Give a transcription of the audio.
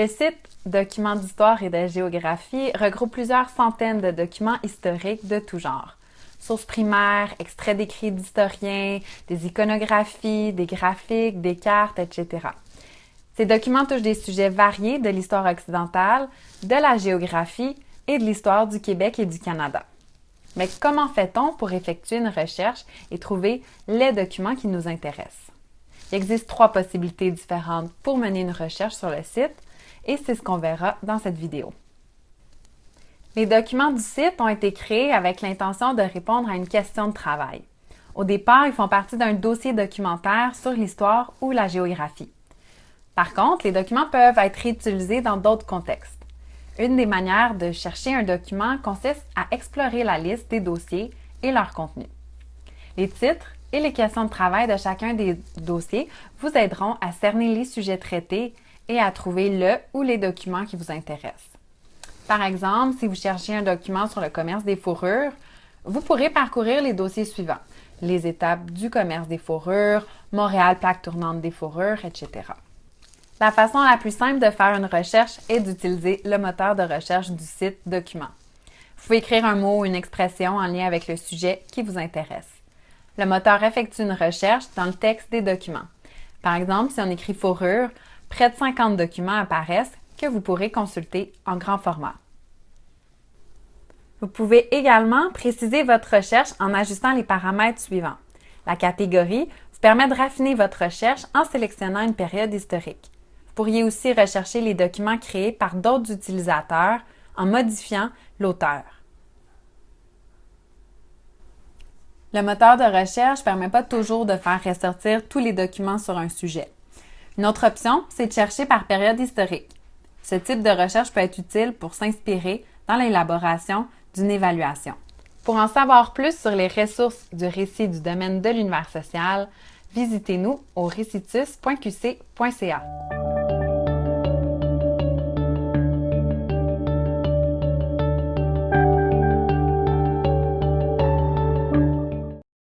Le site Documents d'histoire et de géographie regroupe plusieurs centaines de documents historiques de tout genre. Sources primaires, extraits d'écrits d'historiens, des iconographies, des graphiques, des cartes, etc. Ces documents touchent des sujets variés de l'histoire occidentale, de la géographie et de l'histoire du Québec et du Canada. Mais comment fait-on pour effectuer une recherche et trouver les documents qui nous intéressent? Il existe trois possibilités différentes pour mener une recherche sur le site et c'est ce qu'on verra dans cette vidéo. Les documents du site ont été créés avec l'intention de répondre à une question de travail. Au départ, ils font partie d'un dossier documentaire sur l'histoire ou la géographie. Par contre, les documents peuvent être réutilisés dans d'autres contextes. Une des manières de chercher un document consiste à explorer la liste des dossiers et leur contenu. Les titres et les questions de travail de chacun des dossiers vous aideront à cerner les sujets traités et à trouver le ou les documents qui vous intéressent. Par exemple, si vous cherchez un document sur le commerce des fourrures, vous pourrez parcourir les dossiers suivants. Les étapes du commerce des fourrures, Montréal plaque tournante des fourrures, etc. La façon la plus simple de faire une recherche est d'utiliser le moteur de recherche du site Document. Vous pouvez écrire un mot ou une expression en lien avec le sujet qui vous intéresse. Le moteur effectue une recherche dans le texte des documents. Par exemple, si on écrit fourrure, près de 50 documents apparaissent que vous pourrez consulter en grand format. Vous pouvez également préciser votre recherche en ajustant les paramètres suivants. La catégorie vous permet de raffiner votre recherche en sélectionnant une période historique. Vous pourriez aussi rechercher les documents créés par d'autres utilisateurs en modifiant l'auteur. Le moteur de recherche ne permet pas toujours de faire ressortir tous les documents sur un sujet. Une autre option, c'est de chercher par période historique. Ce type de recherche peut être utile pour s'inspirer dans l'élaboration d'une évaluation. Pour en savoir plus sur les ressources du récit du domaine de l'univers social, visitez-nous au récitus.qc.ca.